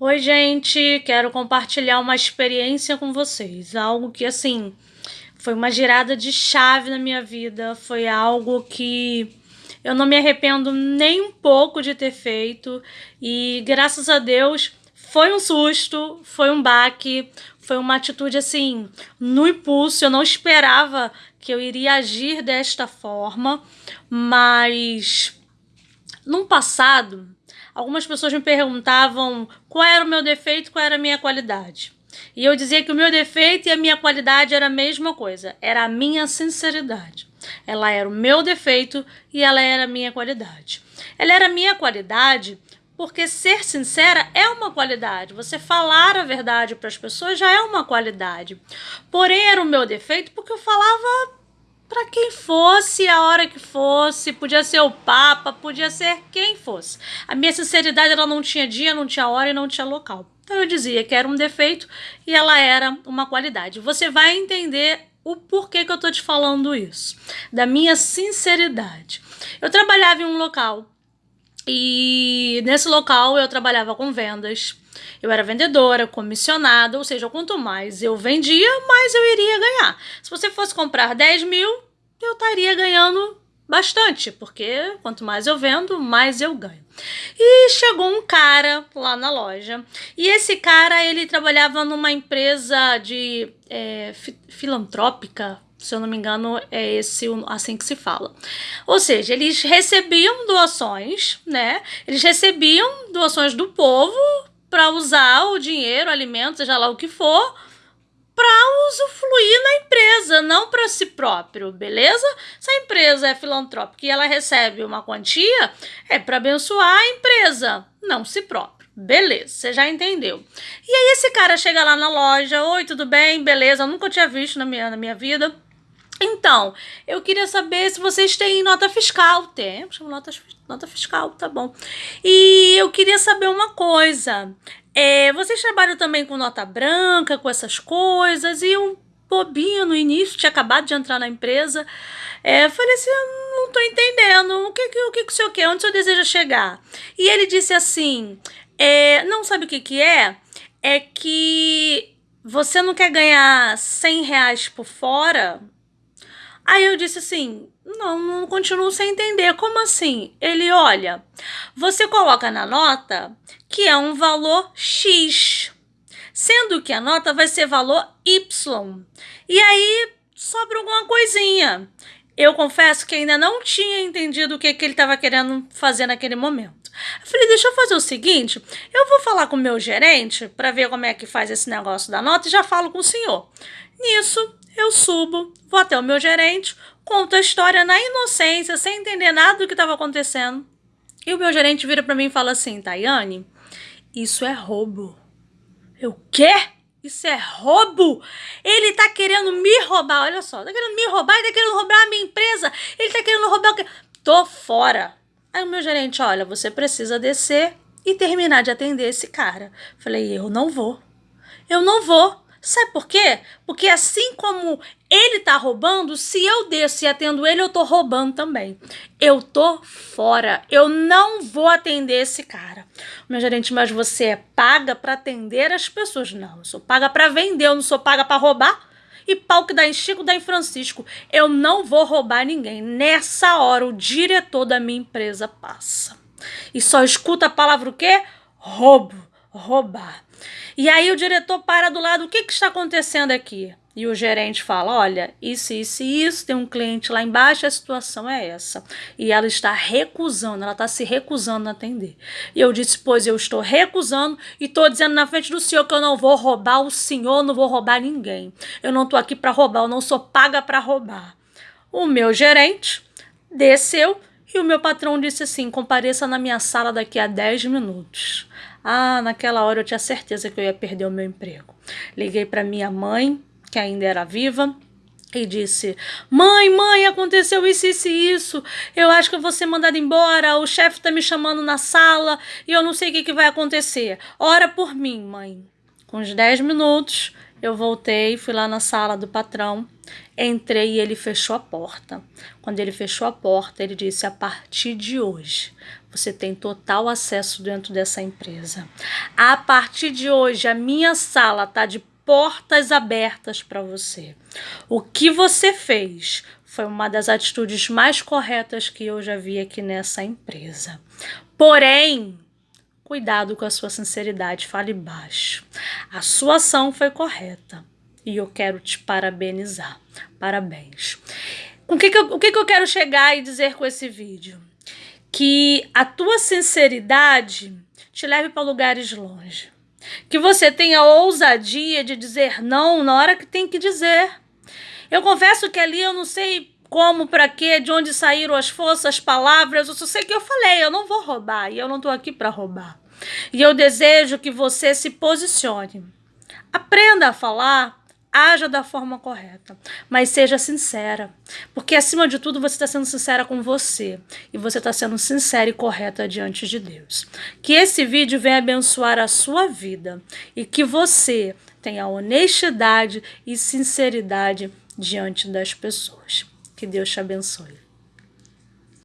Oi, gente, quero compartilhar uma experiência com vocês. Algo que, assim, foi uma girada de chave na minha vida. Foi algo que eu não me arrependo nem um pouco de ter feito. E graças a Deus foi um susto, foi um baque, foi uma atitude assim, no impulso. Eu não esperava que eu iria agir desta forma, mas no passado algumas pessoas me perguntavam qual era o meu defeito, qual era a minha qualidade. E eu dizia que o meu defeito e a minha qualidade era a mesma coisa, era a minha sinceridade. Ela era o meu defeito e ela era a minha qualidade. Ela era a minha qualidade porque ser sincera é uma qualidade. Você falar a verdade para as pessoas já é uma qualidade. Porém, era o meu defeito porque eu falava para quem fosse, a hora que fosse, podia ser o Papa, podia ser quem fosse. A minha sinceridade ela não tinha dia, não tinha hora e não tinha local. Então eu dizia que era um defeito e ela era uma qualidade. Você vai entender o porquê que eu tô te falando isso, da minha sinceridade. Eu trabalhava em um local e nesse local eu trabalhava com vendas. Eu era vendedora, comissionada, ou seja, quanto mais eu vendia, mais eu iria ganhar. Se você fosse comprar 10 mil, eu estaria ganhando bastante, porque quanto mais eu vendo, mais eu ganho. E chegou um cara lá na loja, e esse cara ele trabalhava numa empresa de é, filantrópica, se eu não me engano, é esse assim que se fala. Ou seja, eles recebiam doações, né? Eles recebiam doações do povo para usar o dinheiro, alimentos, seja lá o que for, para usufruir na empresa, não para si próprio, beleza? Se a empresa é filantrópica e ela recebe uma quantia, é para abençoar a empresa, não si próprio. Beleza, você já entendeu. E aí esse cara chega lá na loja, oi, tudo bem? Beleza, eu nunca tinha visto na minha, na minha vida. Então, eu queria saber se vocês têm nota fiscal. Temos, nota, nota fiscal, tá bom. E eu queria saber uma coisa. É, vocês trabalham também com nota branca, com essas coisas? E um bobinho no início, tinha acabado de entrar na empresa. É, falei assim, não tô entendendo. O que, o que, que o senhor quer? Onde o senhor deseja chegar? E ele disse assim, é, não sabe o que que é? É que você não quer ganhar 100 reais por fora Aí eu disse assim: não, não continuo sem entender. Como assim? Ele, olha, você coloca na nota que é um valor X, sendo que a nota vai ser valor Y. E aí sobra alguma coisinha. Eu confesso que ainda não tinha entendido o que, que ele estava querendo fazer naquele momento. Eu falei, deixa eu fazer o seguinte, eu vou falar com o meu gerente para ver como é que faz esse negócio da nota e já falo com o senhor. Nisso, eu subo, vou até o meu gerente, conto a história na inocência, sem entender nada do que estava acontecendo. E o meu gerente vira para mim e fala assim: Tayane, isso é roubo. Eu, quê? Isso é roubo? Ele tá querendo me roubar, olha só, tá querendo me roubar, ele tá querendo roubar a minha empresa, ele tá querendo roubar o quê? Tô fora. Aí o meu gerente, olha, você precisa descer e terminar de atender esse cara. Falei, eu não vou. Eu não vou. Sabe por quê? Porque assim como ele tá roubando, se eu desço e atendo ele, eu tô roubando também. Eu tô fora. Eu não vou atender esse cara. Meu gerente, mas você é paga para atender as pessoas. Não, eu sou paga para vender, eu não sou paga para roubar. E pau que dá em Chico, dá em Francisco. Eu não vou roubar ninguém. Nessa hora, o diretor da minha empresa passa. E só escuta a palavra o quê? Roubo, roubar. E aí o diretor para do lado, o que, que está acontecendo aqui? E o gerente fala: olha, isso, isso e isso, tem um cliente lá embaixo, a situação é essa. E ela está recusando, ela está se recusando a atender. E eu disse: pois eu estou recusando e estou dizendo na frente do senhor que eu não vou roubar o senhor, não vou roubar ninguém. Eu não estou aqui para roubar, eu não sou paga para roubar. O meu gerente desceu e o meu patrão disse assim: compareça na minha sala daqui a 10 minutos. Ah, naquela hora eu tinha certeza que eu ia perder o meu emprego. Liguei para minha mãe, que ainda era viva, e disse: Mãe, mãe, aconteceu isso, isso e isso. Eu acho que eu vou ser mandada embora. O chefe está me chamando na sala e eu não sei o que, que vai acontecer. Ora por mim, mãe. Com uns 10 minutos, eu voltei, fui lá na sala do patrão, entrei e ele fechou a porta. Quando ele fechou a porta, ele disse: A partir de hoje, você tem total acesso dentro dessa empresa. A partir de hoje, a minha sala está de portas abertas para você. O que você fez foi uma das atitudes mais corretas que eu já vi aqui nessa empresa. Porém, cuidado com a sua sinceridade, fale baixo. A sua ação foi correta e eu quero te parabenizar. Parabéns. O que, que, eu, o que, que eu quero chegar e dizer com esse vídeo? Que a tua sinceridade te leve para lugares longe. Que você tenha ousadia de dizer não na hora que tem que dizer. Eu confesso que ali eu não sei como, para quê, de onde saíram as forças, as palavras, eu só sei que eu falei, eu não vou roubar e eu não estou aqui para roubar. E eu desejo que você se posicione. Aprenda a falar haja da forma correta, mas seja sincera, porque acima de tudo você está sendo sincera com você e você está sendo sincera e correta diante de Deus. Que esse vídeo venha abençoar a sua vida e que você tenha honestidade e sinceridade diante das pessoas. Que Deus te abençoe.